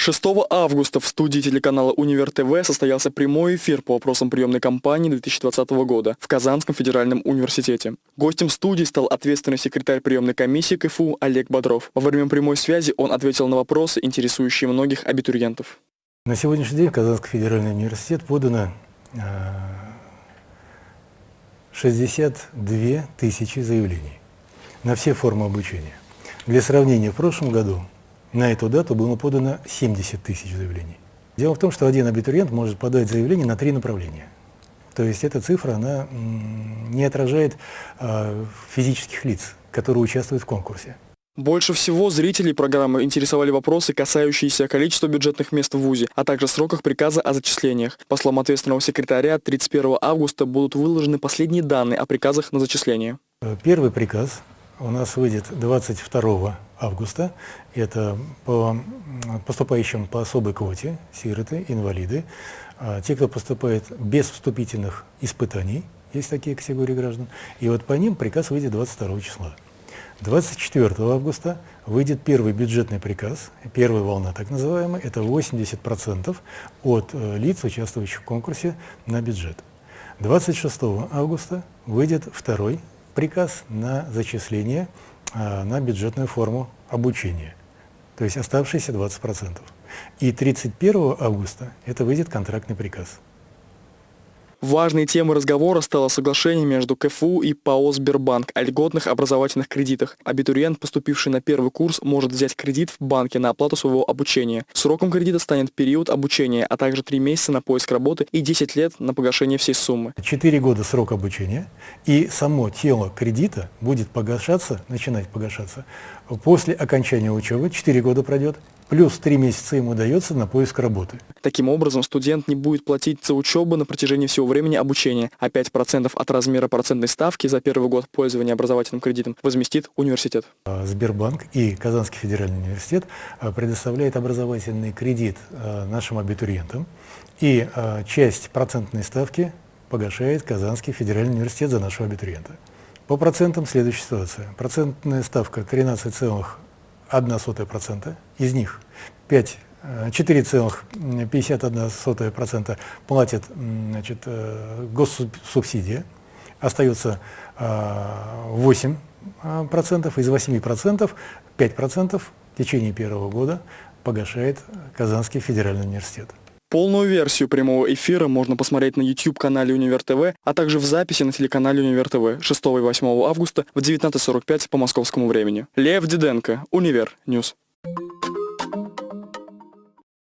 6 августа в студии телеканала «Универ ТВ» состоялся прямой эфир по вопросам приемной кампании 2020 года в Казанском федеральном университете. Гостем студии стал ответственный секретарь приемной комиссии КФУ Олег Бодров. Во время прямой связи он ответил на вопросы, интересующие многих абитуриентов. На сегодняшний день в Казанский федеральный университет подано 62 тысячи заявлений на все формы обучения. Для сравнения, в прошлом году на эту дату было подано 70 тысяч заявлений. Дело в том, что один абитуриент может подать заявление на три направления. То есть эта цифра она не отражает э, физических лиц, которые участвуют в конкурсе. Больше всего зрителей программы интересовали вопросы, касающиеся количества бюджетных мест в ВУЗе, а также сроках приказа о зачислениях. По словам ответственного секретаря, 31 августа будут выложены последние данные о приказах на зачисление. Первый приказ у нас выйдет 22 августа. Это по поступающим по особой квоте, сироты, инвалиды, а, те, кто поступает без вступительных испытаний, есть такие категории граждан, и вот по ним приказ выйдет 22 числа. 24 августа выйдет первый бюджетный приказ, первая волна так называемая, это 80% от э, лиц, участвующих в конкурсе на бюджет. 26 августа выйдет второй приказ на зачисление а, на бюджетную форму обучения, то есть оставшиеся 20%. И 31 августа это выйдет контрактный приказ. Важной темой разговора стало соглашение между КФУ и ПАО «Сбербанк» о льготных образовательных кредитах. Абитуриент, поступивший на первый курс, может взять кредит в банке на оплату своего обучения. Сроком кредита станет период обучения, а также 3 месяца на поиск работы и 10 лет на погашение всей суммы. 4 года срок обучения, и само тело кредита будет погашаться, начинать погашаться после окончания учебы, 4 года пройдет, плюс 3 месяца ему дается на поиск работы. Таким образом, студент не будет платить за учебу на протяжении всего времени обучения, а 5% от размера процентной ставки за первый год пользования образовательным кредитом возместит университет. А, Сбербанк и Казанский федеральный университет а, предоставляют образовательный кредит а, нашим абитуриентам, и часть процентной ставки погашает Казанский федеральный университет за нашего абитуриента. По процентам следующая ситуация. Процентная ставка 13,1%, из них. 5 4,51% платит значит, э, госсубсидия, остается 8%, из 8% 5% в течение первого года погашает Казанский федеральный университет. Полную версию прямого эфира можно посмотреть на YouTube-канале Универ ТВ, а также в записи на телеканале Универ ТВ 6 и 8 августа в 19.45 по московскому времени. Лев Диденко, Универ News.